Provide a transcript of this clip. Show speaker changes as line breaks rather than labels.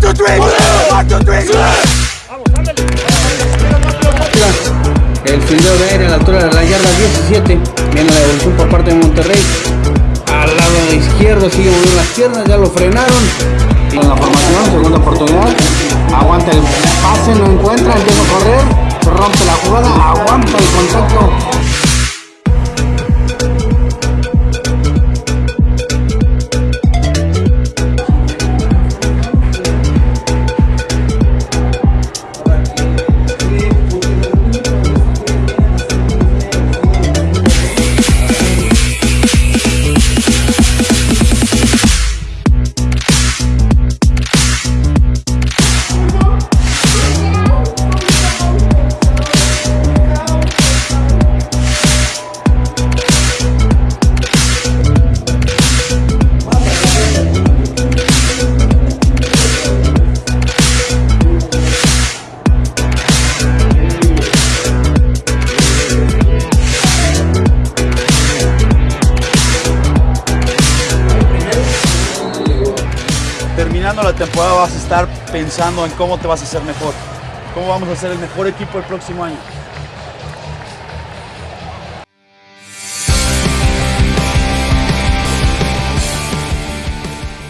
three. One, two.
El fildeo de aire a la altura de la yarda 17. Viene la evolución por parte de Monterrey. Al lado izquierdo sigue moviendo las piernas, ya lo frenaron. En la formación, segunda oportunidad. Aguanta el pase, no encuentra, empieza a correr. Rompe la jugada, aguanta el contacto.
La temporada vas a estar pensando en cómo te vas a hacer mejor, cómo vamos a ser el mejor equipo el próximo año.